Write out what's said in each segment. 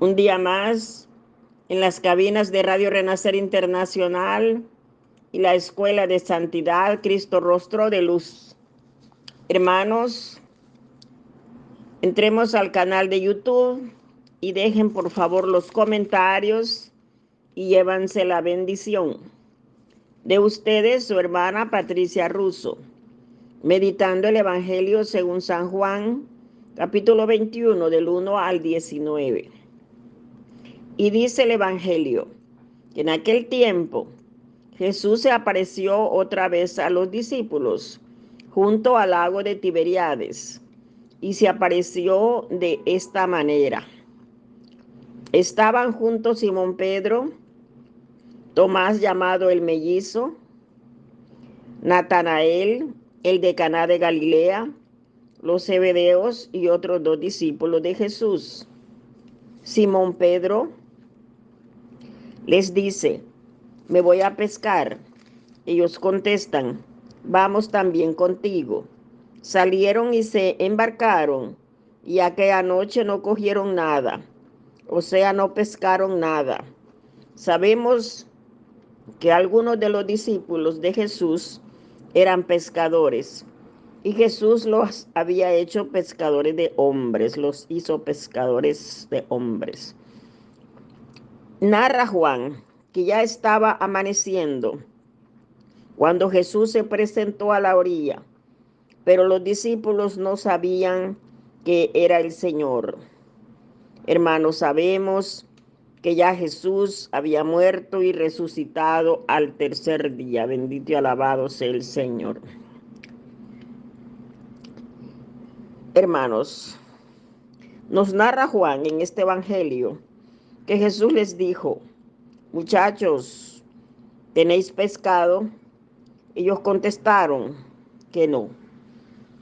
Un día más en las cabinas de Radio Renacer Internacional y la Escuela de Santidad Cristo Rostro de Luz. Hermanos, entremos al canal de YouTube y dejen por favor los comentarios y llévanse la bendición de ustedes, su hermana Patricia Russo, meditando el Evangelio según San Juan, capítulo 21, del 1 al 19. Y dice el Evangelio que en aquel tiempo Jesús se apareció otra vez a los discípulos junto al lago de Tiberiades y se apareció de esta manera. Estaban juntos Simón Pedro, Tomás llamado el mellizo, Natanael, el de Caná de Galilea, los Zebedeos y otros dos discípulos de Jesús. Simón Pedro les dice, me voy a pescar. Ellos contestan, vamos también contigo. Salieron y se embarcaron y aquella noche no cogieron nada, o sea, no pescaron nada. Sabemos que algunos de los discípulos de Jesús eran pescadores y Jesús los había hecho pescadores de hombres, los hizo pescadores de hombres. Narra Juan que ya estaba amaneciendo cuando Jesús se presentó a la orilla, pero los discípulos no sabían que era el Señor. Hermanos, sabemos que ya Jesús había muerto y resucitado al tercer día. Bendito y alabado sea el Señor. Hermanos, nos narra Juan en este Evangelio que Jesús les dijo, muchachos, ¿tenéis pescado? Ellos contestaron que no.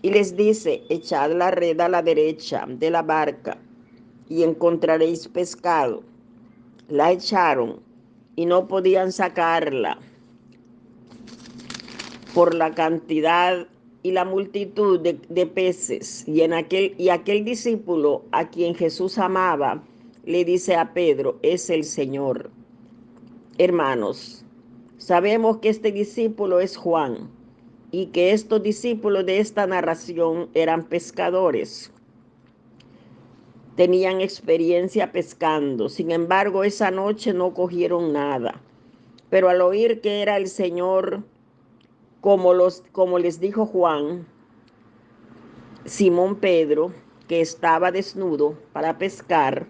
Y les dice, echad la red a la derecha de la barca y encontraréis pescado la echaron y no podían sacarla por la cantidad y la multitud de, peces. Y, en aquel, y aquel discípulo a quien Jesús amaba le dice a Pedro, es el Señor. Hermanos, sabemos que este discípulo es Juan y que estos discípulos de esta narración eran pescadores tenían experiencia pescando. Sin embargo, esa noche no cogieron nada. Pero al oír que era el Señor, como, los, como les dijo Juan, Simón Pedro, que estaba desnudo para pescar,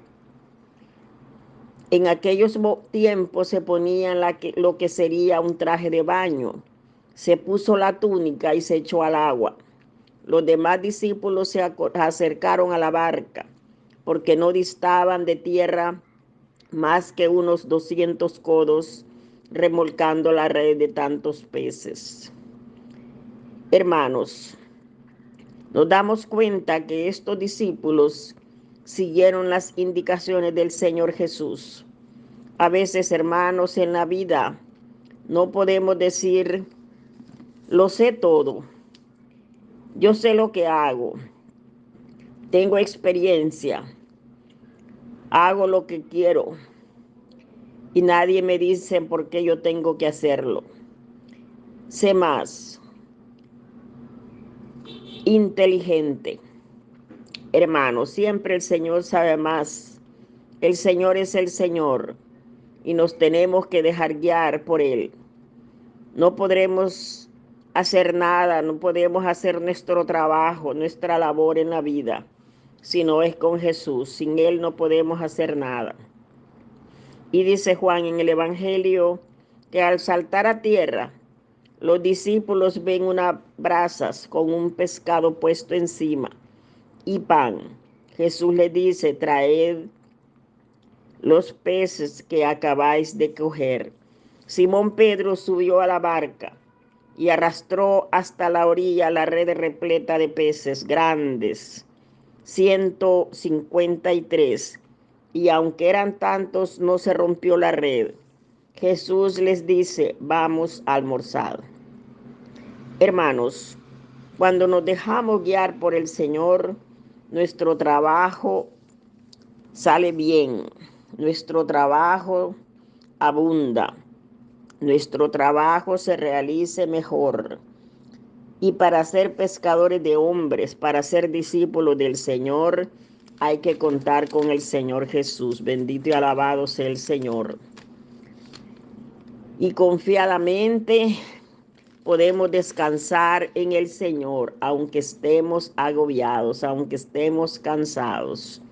en aquellos tiempos se ponía la que, lo que sería un traje de baño. Se puso la túnica y se echó al agua. Los demás discípulos se acercaron a la barca porque no distaban de tierra más que unos 200 codos, remolcando la red de tantos peces. Hermanos, nos damos cuenta que estos discípulos siguieron las indicaciones del Señor Jesús. A veces, hermanos, en la vida no podemos decir, lo sé todo, yo sé lo que hago, tengo experiencia, hago lo que quiero y nadie me dice por qué yo tengo que hacerlo. Sé más inteligente. Hermano, siempre el Señor sabe más. El Señor es el Señor y nos tenemos que dejar guiar por Él. No podremos hacer nada, no podemos hacer nuestro trabajo, nuestra labor en la vida si no es con Jesús. Sin Él no podemos hacer nada. Y dice Juan en el Evangelio que al saltar a tierra, los discípulos ven unas brasas con un pescado puesto encima y pan. Jesús le dice, traed los peces que acabáis de coger. Simón Pedro subió a la barca y arrastró hasta la orilla la red repleta de peces grandes 153. Y aunque eran tantos, no se rompió la red. Jesús les dice, vamos a almorzar. Hermanos, cuando nos dejamos guiar por el Señor, nuestro trabajo sale bien, nuestro trabajo abunda, nuestro trabajo se realice mejor. Y para ser pescadores de hombres, para ser discípulos del Señor, hay que contar con el Señor Jesús. Bendito y alabado sea el Señor. Y confiadamente podemos descansar en el Señor, aunque estemos agobiados, aunque estemos cansados.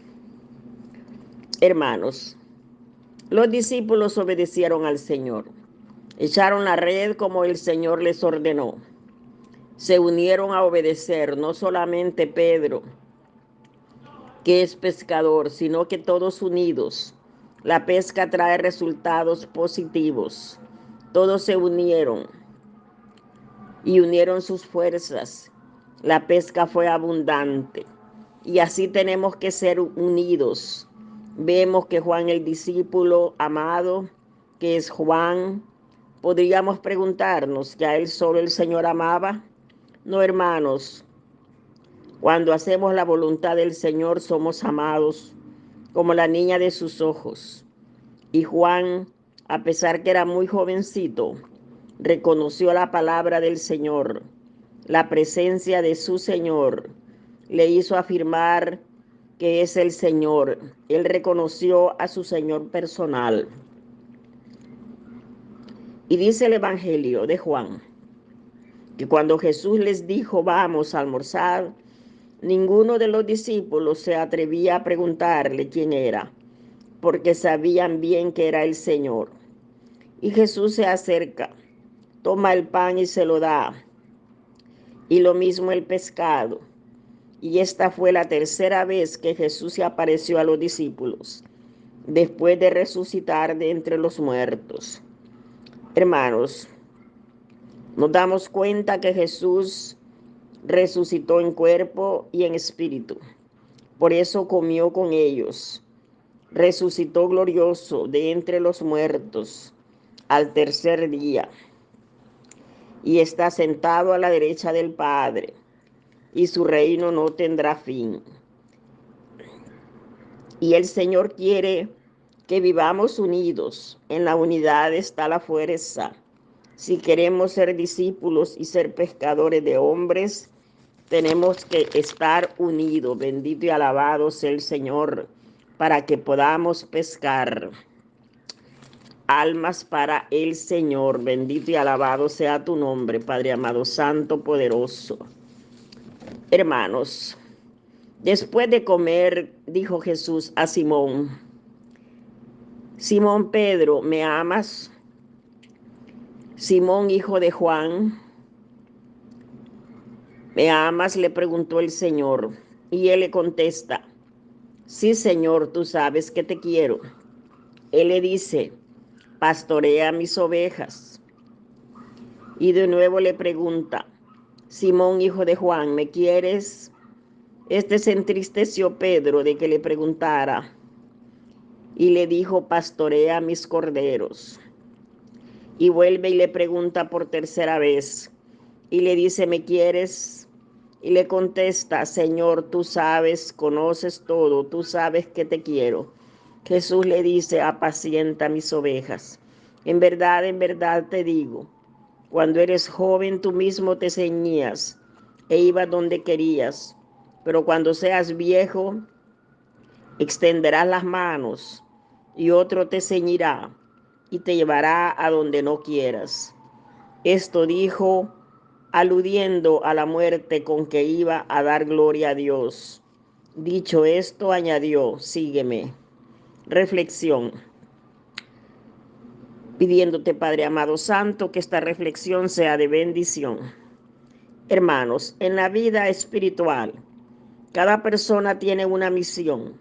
Hermanos, los discípulos obedecieron al Señor, echaron la red como el Señor les ordenó, se unieron a obedecer, no solamente Pedro, que es pescador, sino que todos unidos. La pesca trae resultados positivos. Todos se unieron y unieron sus fuerzas. La pesca fue abundante y así tenemos que ser unidos. Vemos que Juan el discípulo amado, que es Juan, podríamos preguntarnos que a él solo el Señor amaba. No, hermanos, cuando hacemos la voluntad del Señor somos amados como la niña de sus ojos. Y Juan, a pesar que era muy jovencito, reconoció la palabra del Señor. La presencia de su Señor le hizo afirmar que es el Señor. Él reconoció a su Señor personal. Y dice el Evangelio de Juan que cuando Jesús les dijo, vamos a almorzar, Ninguno de los discípulos se atrevía a preguntarle quién era, porque sabían bien que era el Señor. Y Jesús se acerca, toma el pan y se lo da, y lo mismo el pescado. Y esta fue la tercera vez que Jesús se apareció a los discípulos, después de resucitar de entre los muertos. Hermanos, nos damos cuenta que Jesús resucitó en cuerpo y en espíritu. Por eso comió con ellos. Resucitó glorioso de entre los muertos al tercer día. Y está sentado a la derecha del Padre. Y su reino no tendrá fin. Y el Señor quiere que vivamos unidos. En la unidad está la fuerza. Si queremos ser discípulos y ser pescadores de hombres, tenemos que estar unidos. Bendito y alabado sea el Señor para que podamos pescar almas para el Señor. Bendito y alabado sea tu nombre, Padre amado, santo, poderoso. Hermanos, después de comer, dijo Jesús a Simón, Simón Pedro, ¿me amas? Simón, hijo de Juan, ¿Me amas? le preguntó el Señor. Y él le contesta, sí Señor, tú sabes que te quiero. Él le dice, pastorea mis ovejas. Y de nuevo le pregunta, Simón, hijo de Juan, ¿me quieres? Este se entristeció Pedro de que le preguntara y le dijo, pastorea mis corderos. Y vuelve y le pregunta por tercera vez y le dice, ¿me quieres? Y le contesta, Señor, tú sabes, conoces todo, tú sabes que te quiero. Jesús le dice, apacienta mis ovejas. En verdad, en verdad te digo, cuando eres joven tú mismo te ceñías e ibas donde querías, pero cuando seas viejo, extenderás las manos y otro te ceñirá y te llevará a donde no quieras. Esto dijo aludiendo a la muerte con que iba a dar gloria a Dios. Dicho esto, añadió, sígueme. Reflexión. Pidiéndote, Padre amado Santo, que esta reflexión sea de bendición. Hermanos, en la vida espiritual, cada persona tiene una misión.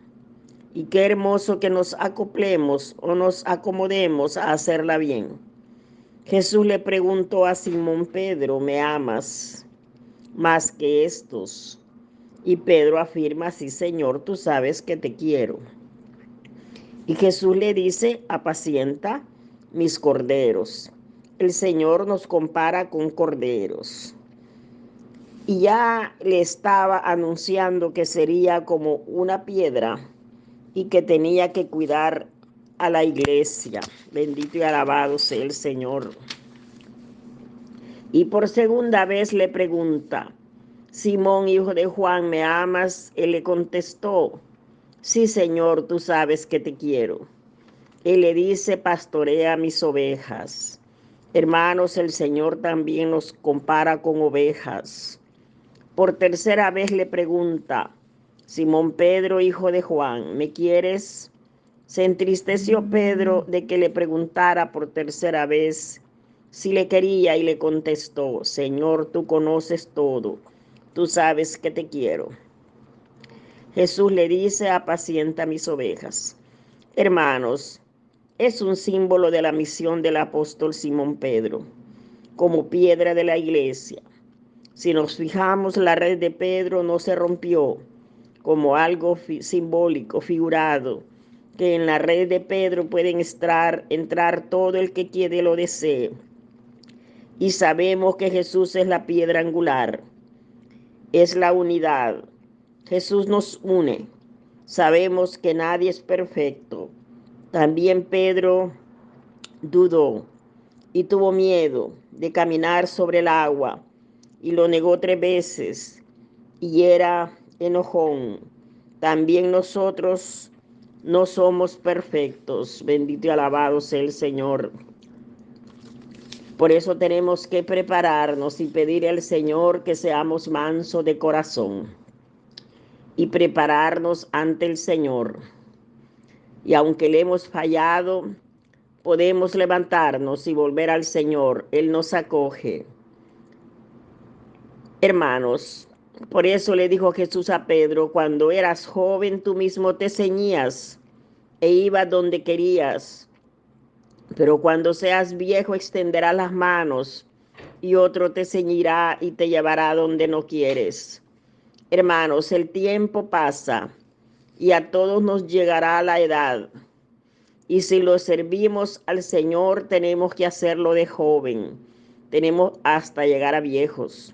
Y qué hermoso que nos acoplemos o nos acomodemos a hacerla bien. Jesús le preguntó a Simón Pedro, ¿me amas más que estos? Y Pedro afirma, sí Señor, tú sabes que te quiero. Y Jesús le dice, apacienta mis corderos. El Señor nos compara con corderos. Y ya le estaba anunciando que sería como una piedra y que tenía que cuidar a la iglesia. Bendito y alabado sea el Señor. Y por segunda vez le pregunta, Simón, hijo de Juan, ¿me amas? Él le contestó, sí, Señor, tú sabes que te quiero. Él le dice, pastorea mis ovejas. Hermanos, el Señor también nos compara con ovejas. Por tercera vez le pregunta, Simón Pedro, hijo de Juan, ¿me quieres? Se entristeció Pedro de que le preguntara por tercera vez si le quería y le contestó, Señor, tú conoces todo, tú sabes que te quiero. Jesús le dice, apacienta mis ovejas. Hermanos, es un símbolo de la misión del apóstol Simón Pedro, como piedra de la iglesia. Si nos fijamos, la red de Pedro no se rompió como algo simbólico, figurado, que en la red de Pedro pueden estar, entrar todo el que quiere lo desee. Y sabemos que Jesús es la piedra angular, es la unidad. Jesús nos une. Sabemos que nadie es perfecto, también Pedro dudó y tuvo miedo de caminar sobre el agua y lo negó tres veces y era enojón. También nosotros no somos perfectos. Bendito y alabado sea el Señor. Por eso tenemos que prepararnos y pedir al Señor que seamos mansos de corazón y prepararnos ante el Señor y aunque le hemos fallado, podemos levantarnos y volver al Señor. Él nos acoge. Hermanos, por eso le dijo Jesús a Pedro, cuando eras joven tú mismo te ceñías e ibas donde querías, pero cuando seas viejo extenderás las manos y otro te ceñirá y te llevará donde no quieres. Hermanos, el tiempo pasa y a todos nos llegará la edad. Y si lo servimos al Señor, tenemos que hacerlo de joven. Tenemos hasta llegar a viejos.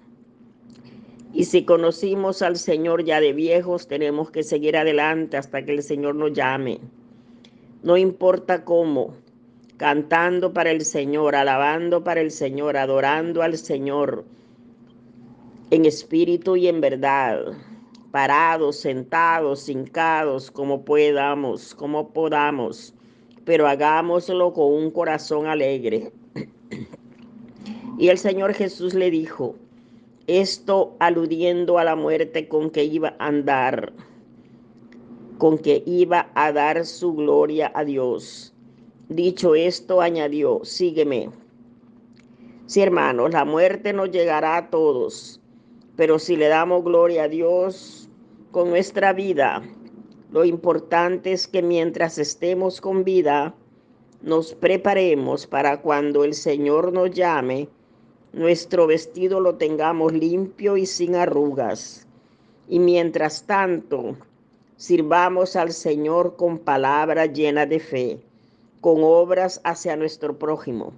Y si conocimos al Señor ya de viejos, tenemos que seguir adelante hasta que el Señor nos llame. No importa cómo, cantando para el Señor, alabando para el Señor, adorando al Señor en espíritu y en verdad parados, sentados, hincados, como podamos, como podamos, pero hagámoslo con un corazón alegre. Y el Señor Jesús le dijo, esto aludiendo a la muerte con que iba a andar, con que iba a dar su gloria a Dios. Dicho esto, añadió, sígueme. Sí, hermanos, la muerte nos llegará a todos, pero si le damos gloria a Dios, con nuestra vida. Lo importante es que mientras estemos con vida, nos preparemos para cuando el Señor nos llame, nuestro vestido lo tengamos limpio y sin arrugas. Y mientras tanto, sirvamos al Señor con palabras llenas de fe, con obras hacia nuestro prójimo.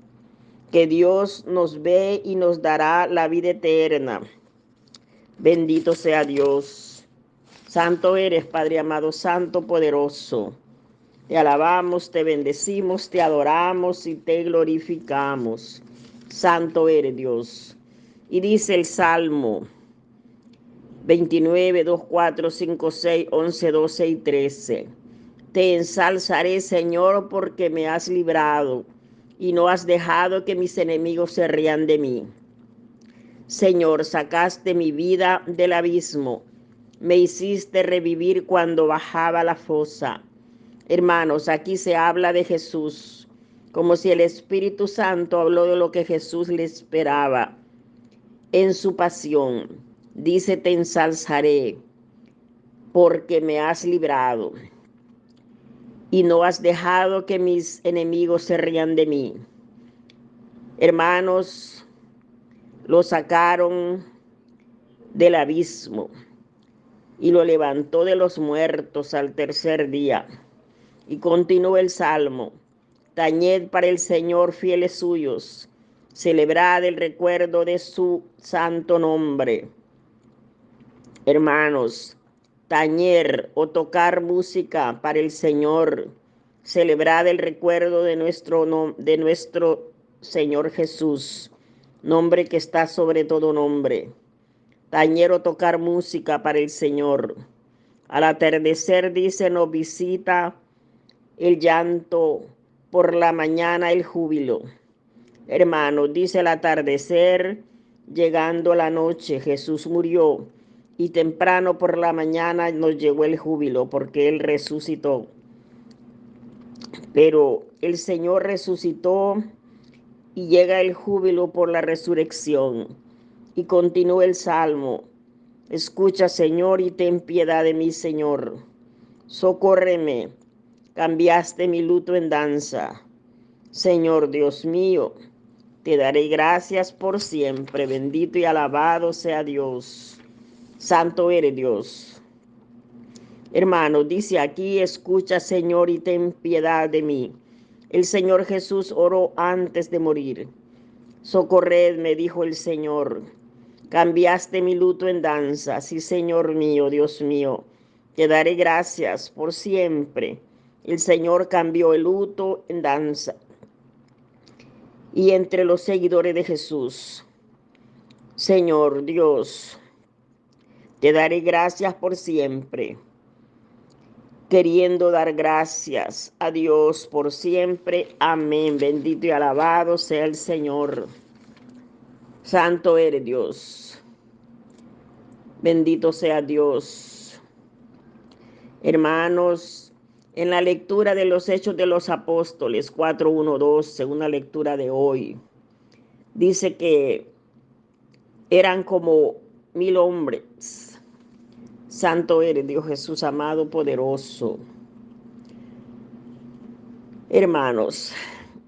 Que Dios nos ve y nos dará la vida eterna. Bendito sea Dios. Santo eres, Padre amado, Santo poderoso. Te alabamos, te bendecimos, te adoramos y te glorificamos. Santo eres Dios. Y dice el Salmo 29, 2, 4, 5, 6, 11, 12 y 13. Te ensalzaré, Señor, porque me has librado y no has dejado que mis enemigos se rían de mí. Señor, sacaste mi vida del abismo me hiciste revivir cuando bajaba la fosa. Hermanos, aquí se habla de Jesús, como si el Espíritu Santo habló de lo que Jesús le esperaba en su pasión. Dice, te ensalzaré porque me has librado y no has dejado que mis enemigos se rían de mí. Hermanos, lo sacaron del abismo y lo levantó de los muertos al tercer día. Y continuó el salmo, tañed para el Señor fieles suyos, celebrad el recuerdo de su santo nombre. Hermanos, tañer o tocar música para el Señor, celebrar el recuerdo de nuestro, de nuestro Señor Jesús, nombre que está sobre todo nombre. Tañer o tocar música para el Señor. Al atardecer, dice, nos visita el llanto, por la mañana el júbilo. Hermanos, dice el atardecer, llegando la noche, Jesús murió y temprano por la mañana nos llegó el júbilo porque Él resucitó. Pero el Señor resucitó y llega el júbilo por la resurrección. Y continúa el salmo. Escucha, Señor, y ten piedad de mí, Señor. Socórreme. Cambiaste mi luto en danza. Señor Dios mío, te daré gracias por siempre. Bendito y alabado sea Dios. Santo eres Dios. Hermano, dice aquí, escucha Señor y ten piedad de mí. El Señor Jesús oró antes de morir. Socorredme, dijo el Señor. Cambiaste mi luto en danza. Sí, Señor mío, Dios mío. Te daré gracias por siempre. El Señor cambió el luto en danza. Y entre los seguidores de Jesús, Señor Dios, te daré gracias por siempre, queriendo dar gracias a Dios por siempre. Amén. Bendito y alabado sea el Señor. Santo eres Dios. Bendito sea Dios. Hermanos, en la lectura de los Hechos de los Apóstoles 4.1.2, según la lectura de hoy, dice que eran como mil hombres Santo eres Dios Jesús amado, poderoso. Hermanos,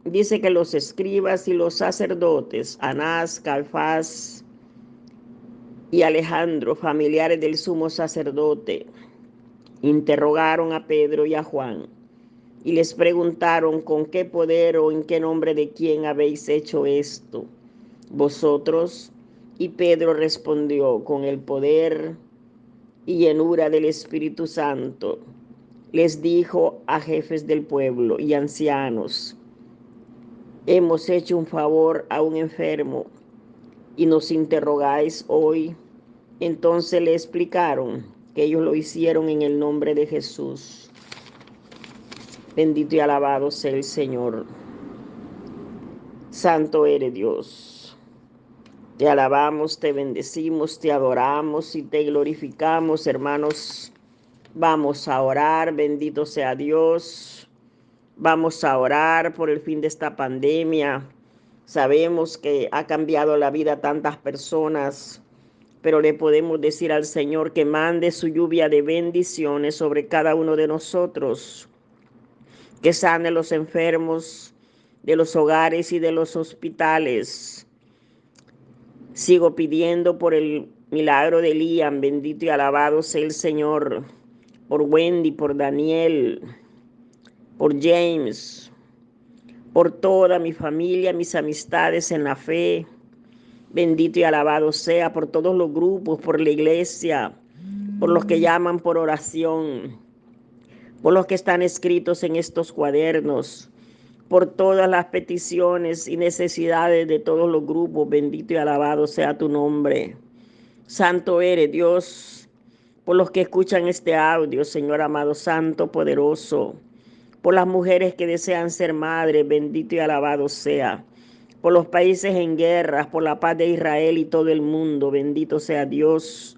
dice que los escribas y los sacerdotes, Anás, Calfás y Alejandro, familiares del sumo sacerdote, interrogaron a Pedro y a Juan y les preguntaron con qué poder o en qué nombre de quién habéis hecho esto. Vosotros, y Pedro respondió, con el poder y llenura del Espíritu Santo, les dijo a jefes del pueblo y ancianos, hemos hecho un favor a un enfermo y nos interrogáis hoy. Entonces le explicaron que ellos lo hicieron en el nombre de Jesús. Bendito y alabado sea el Señor. Santo eres Dios. Te alabamos, te bendecimos, te adoramos y te glorificamos, hermanos. Vamos a orar, bendito sea Dios. Vamos a orar por el fin de esta pandemia. Sabemos que ha cambiado la vida a tantas personas, pero le podemos decir al Señor que mande su lluvia de bendiciones sobre cada uno de nosotros, que sane los enfermos de los hogares y de los hospitales Sigo pidiendo por el milagro de Liam, bendito y alabado sea el Señor, por Wendy, por Daniel, por James, por toda mi familia, mis amistades en la fe. Bendito y alabado sea por todos los grupos, por la iglesia, por los que llaman por oración, por los que están escritos en estos cuadernos por todas las peticiones y necesidades de todos los grupos. Bendito y alabado sea tu nombre. Santo eres Dios, por los que escuchan este audio, Señor amado, santo, poderoso. Por las mujeres que desean ser madres, bendito y alabado sea. Por los países en guerra, por la paz de Israel y todo el mundo, bendito sea Dios.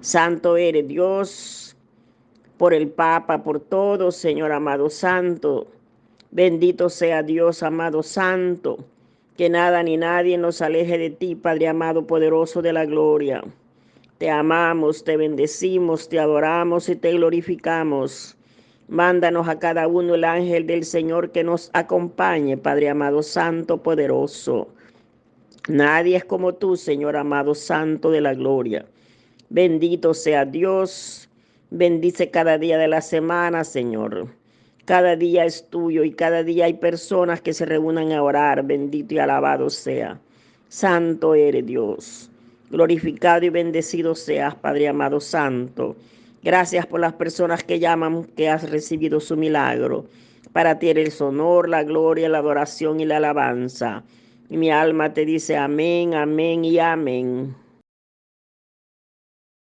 Santo eres Dios, por el Papa, por todo, Señor amado, santo. Bendito sea Dios, amado Santo, que nada ni nadie nos aleje de ti, Padre amado, poderoso de la gloria. Te amamos, te bendecimos, te adoramos y te glorificamos. Mándanos a cada uno el ángel del Señor que nos acompañe, Padre amado, Santo, poderoso. Nadie es como tú, Señor amado, Santo de la gloria. Bendito sea Dios. Bendice cada día de la semana, Señor. Cada día es tuyo y cada día hay personas que se reúnan a orar. Bendito y alabado sea. Santo eres Dios. Glorificado y bendecido seas, Padre amado santo. Gracias por las personas que llaman que has recibido su milagro. Para ti el honor, la gloria, la adoración y la alabanza. Y mi alma te dice amén, amén y amén.